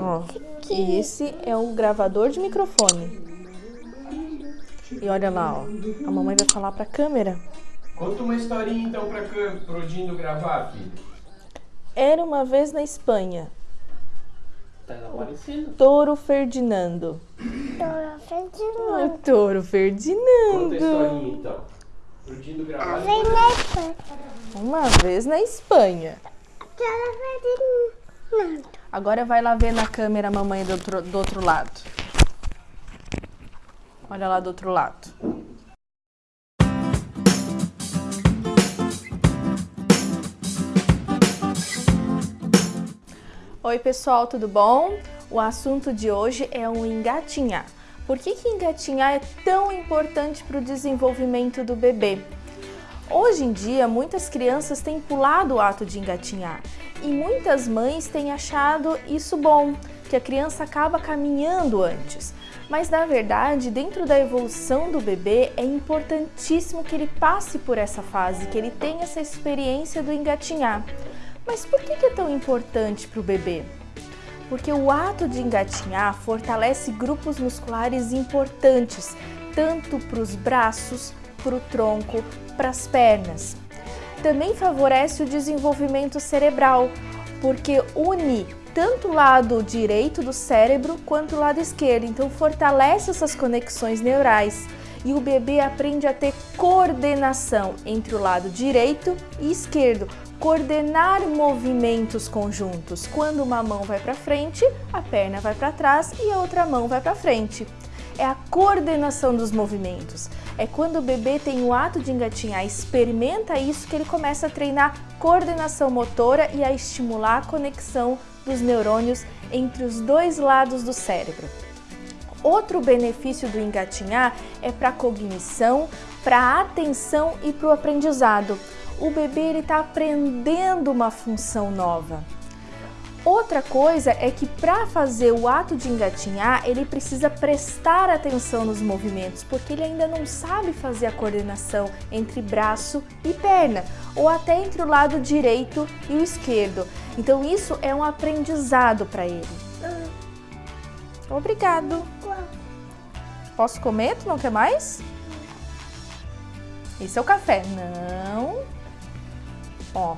Ó, e esse é o gravador de microfone. E olha lá, ó. A mamãe vai falar pra câmera. Conta uma historinha então pra pro Dindo gravar, filho. Era uma vez na Espanha. Tá aparecendo. Touro Ferdinando. Dora Ferdinand. O Touro Conta a Ferdinando. historinha então. Pro Dindo gravar. Vem na Espanha. Uma vez na Espanha. Dora Ferdinand. Agora vai lá ver na câmera a mamãe do outro, do outro lado. Olha lá do outro lado. Oi pessoal, tudo bom? O assunto de hoje é o engatinhar. Por que, que engatinhar é tão importante para o desenvolvimento do bebê? Hoje em dia, muitas crianças têm pulado o ato de engatinhar e muitas mães têm achado isso bom, que a criança acaba caminhando antes. Mas na verdade, dentro da evolução do bebê, é importantíssimo que ele passe por essa fase, que ele tenha essa experiência do engatinhar. Mas por que é tão importante para o bebê? Porque o ato de engatinhar fortalece grupos musculares importantes, tanto para os braços, para o tronco, para as pernas. Também favorece o desenvolvimento cerebral, porque une tanto o lado direito do cérebro quanto o lado esquerdo, então fortalece essas conexões neurais e o bebê aprende a ter coordenação entre o lado direito e esquerdo, coordenar movimentos conjuntos. Quando uma mão vai para frente, a perna vai para trás e a outra mão vai para frente. É a coordenação dos movimentos. É quando o bebê tem o ato de engatinhar, experimenta isso que ele começa a treinar coordenação motora e a estimular a conexão dos neurônios entre os dois lados do cérebro. Outro benefício do engatinhar é para a cognição, para a atenção e para o aprendizado. O bebê está aprendendo uma função nova. Outra coisa é que para fazer o ato de engatinhar, ele precisa prestar atenção nos movimentos, porque ele ainda não sabe fazer a coordenação entre braço e perna, ou até entre o lado direito e o esquerdo. Então isso é um aprendizado para ele. Obrigado. Posso comer? Tu não quer mais? Esse é o café. Não. Ó.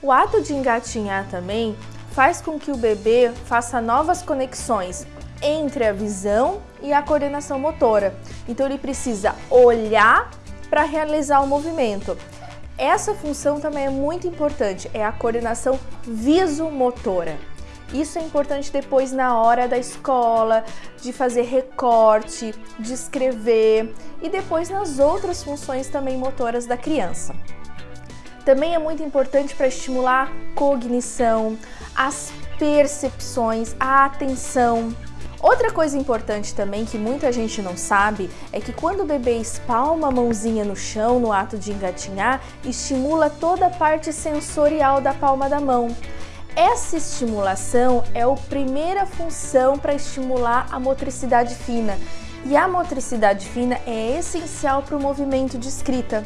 O ato de engatinhar também faz com que o bebê faça novas conexões entre a visão e a coordenação motora. Então ele precisa olhar para realizar o movimento. Essa função também é muito importante, é a coordenação visomotora. Isso é importante depois na hora da escola, de fazer recorte, de escrever e depois nas outras funções também motoras da criança. Também é muito importante para estimular a cognição, as percepções, a atenção. Outra coisa importante também que muita gente não sabe é que quando o bebê espalma a mãozinha no chão no ato de engatinhar, estimula toda a parte sensorial da palma da mão. Essa estimulação é a primeira função para estimular a motricidade fina. E a motricidade fina é essencial para o movimento de escrita.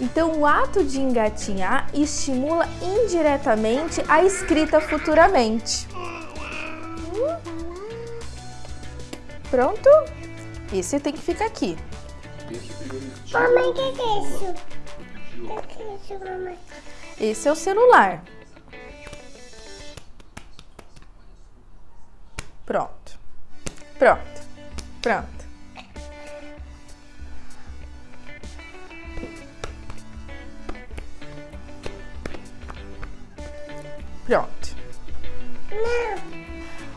Então, o ato de engatinhar estimula indiretamente a escrita futuramente. Pronto? Esse tem que ficar aqui. Mamãe, o que, é isso? O que, que é isso, mamãe? Esse é o celular. Pronto. Pronto. Pronto. Pronto.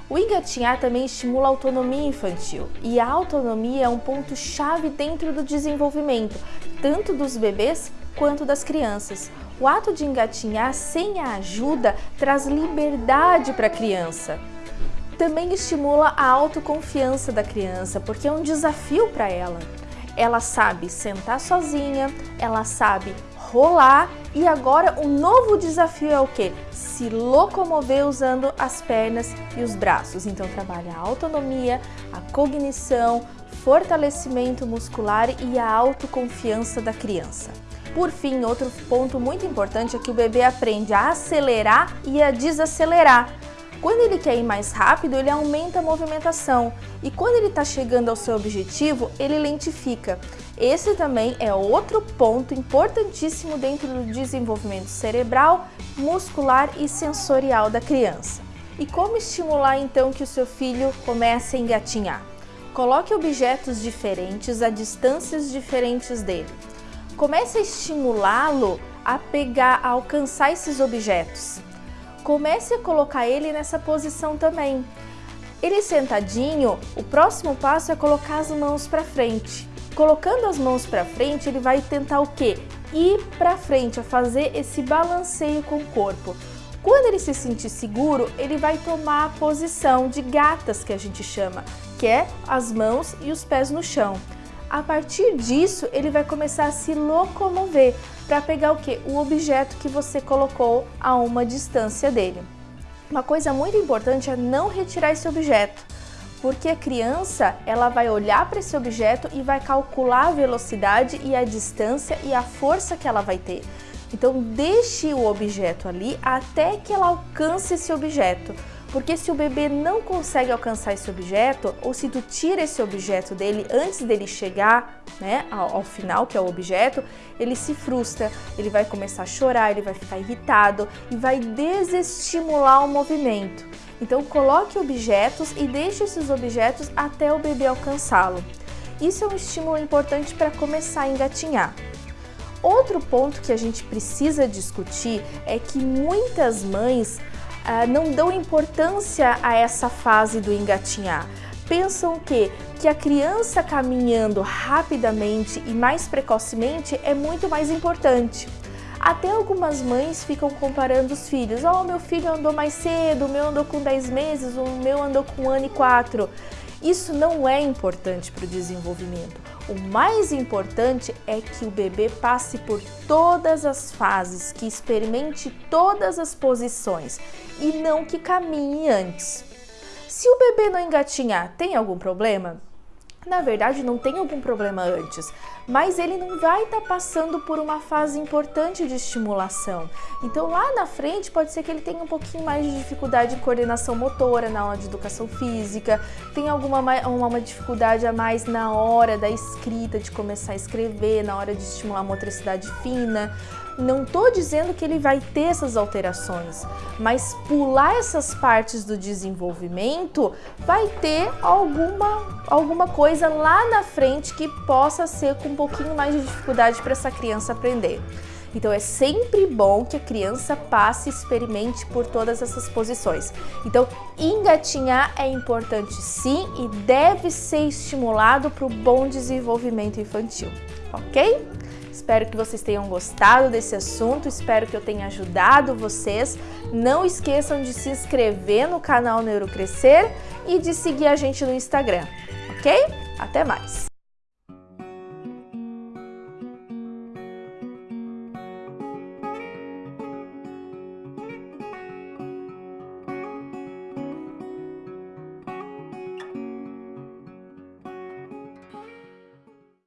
O engatinhar também estimula a autonomia infantil e a autonomia é um ponto chave dentro do desenvolvimento, tanto dos bebês quanto das crianças. O ato de engatinhar sem a ajuda traz liberdade para a criança. Também estimula a autoconfiança da criança, porque é um desafio para ela. Ela sabe sentar sozinha, ela sabe rolar e agora o novo desafio é o que? Se locomover usando as pernas e os braços. Então trabalha a autonomia, a cognição, fortalecimento muscular e a autoconfiança da criança. Por fim, outro ponto muito importante é que o bebê aprende a acelerar e a desacelerar. Quando ele quer ir mais rápido, ele aumenta a movimentação e quando ele está chegando ao seu objetivo, ele lentifica. Esse também é outro ponto importantíssimo dentro do desenvolvimento cerebral, muscular e sensorial da criança. E como estimular então que o seu filho comece a engatinhar? Coloque objetos diferentes a distâncias diferentes dele. Comece a estimulá-lo a pegar, a alcançar esses objetos. Comece a colocar ele nessa posição também. Ele sentadinho, o próximo passo é colocar as mãos para frente. Colocando as mãos para frente, ele vai tentar o quê? Ir para frente, a fazer esse balanceio com o corpo. Quando ele se sentir seguro, ele vai tomar a posição de gatas que a gente chama, que é as mãos e os pés no chão. A partir disso, ele vai começar a se locomover para pegar o que? O objeto que você colocou a uma distância dele. Uma coisa muito importante é não retirar esse objeto, porque a criança ela vai olhar para esse objeto e vai calcular a velocidade e a distância e a força que ela vai ter. Então deixe o objeto ali até que ela alcance esse objeto. Porque se o bebê não consegue alcançar esse objeto, ou se tu tira esse objeto dele antes dele chegar né, ao, ao, final, que é o objeto, ele se frustra, ele vai começar a chorar, ele vai ficar irritado e vai desestimular o movimento. Então coloque objetos e deixe esses objetos até o bebê alcançá-lo. Isso é um estímulo importante para começar a engatinhar. Outro ponto que a gente precisa discutir é que muitas mães ah, não dão importância a essa fase do engatinhar. Pensam que, que a criança caminhando rapidamente e mais precocemente é muito mais importante. Até algumas mães ficam comparando os filhos. Oh, meu filho andou mais cedo, o meu andou com 10 meses, o meu andou com um ano e quatro. Isso não é importante para o desenvolvimento. O mais importante é que o bebê passe por todas as fases, que experimente todas as posições e não que caminhe antes. Se o bebê não engatinhar, tem algum problema? Na verdade, não tem algum problema antes, mas ele não vai estar tá passando por uma fase importante de estimulação. Então, lá na frente, pode ser que ele tenha um pouquinho mais de dificuldade em coordenação motora na aula de educação física, tem alguma uma, uma dificuldade a mais na hora da escrita, de começar a escrever, na hora de estimular a motricidade fina. Não estou dizendo que ele vai ter essas alterações, mas pular essas partes do desenvolvimento vai ter alguma, alguma coisa lá na frente que possa ser com um pouquinho mais de dificuldade para essa criança aprender. Então é sempre bom que a criança passe e experimente por todas essas posições. Então engatinhar é importante sim e deve ser estimulado para o bom desenvolvimento infantil, ok? Espero que vocês tenham gostado desse assunto, espero que eu tenha ajudado vocês. Não esqueçam de se inscrever no canal Neurocrescer e de seguir a gente no Instagram, ok? Até mais!